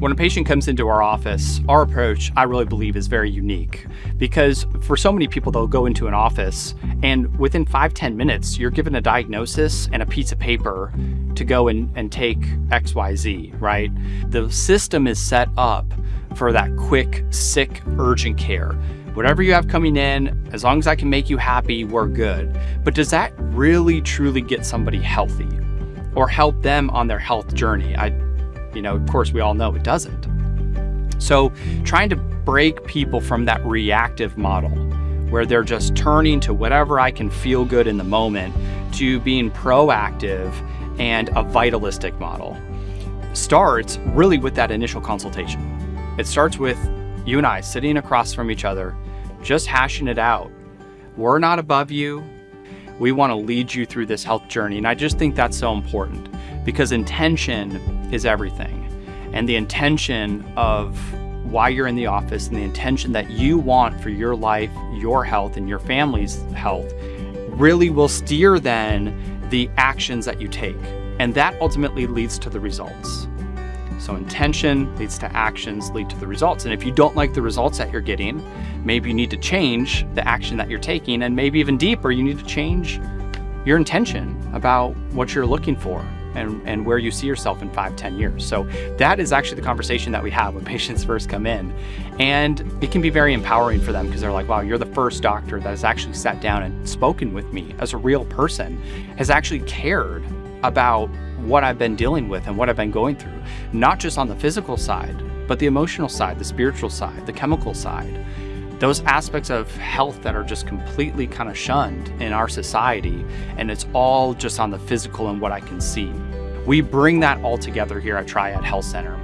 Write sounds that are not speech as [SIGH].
When a patient comes into our office, our approach, I really believe, is very unique because for so many people, they'll go into an office and within five ten minutes, you're given a diagnosis and a piece of paper to go and, and take XYZ, right? The system is set up for that quick, sick, urgent care. Whatever you have coming in, as long as I can make you happy, we're good. But does that really truly get somebody healthy or help them on their health journey? I, you know, of course, we all know it doesn't. So trying to break people from that reactive model where they're just turning to whatever I can feel good in the moment to being proactive and a vitalistic model starts really with that initial consultation. It starts with you and I sitting across from each other, just hashing it out. We're not above you. We want to lead you through this health journey. And I just think that's so important because intention is everything. And the intention of why you're in the office and the intention that you want for your life, your health, and your family's health really will steer then the actions that you take. And that ultimately leads to the results. So intention leads to actions, lead to the results. And if you don't like the results that you're getting, maybe you need to change the action that you're taking. And maybe even deeper, you need to change your intention about what you're looking for and, and where you see yourself in five, ten years. So that is actually the conversation that we have when [LAUGHS] patients first come in. And it can be very empowering for them because they're like, wow, you're the first doctor that has actually sat down and spoken with me as a real person, has actually cared about what I've been dealing with and what I've been going through, not just on the physical side, but the emotional side, the spiritual side, the chemical side. Those aspects of health that are just completely kind of shunned in our society, and it's all just on the physical and what I can see. We bring that all together here at Triad Health Center.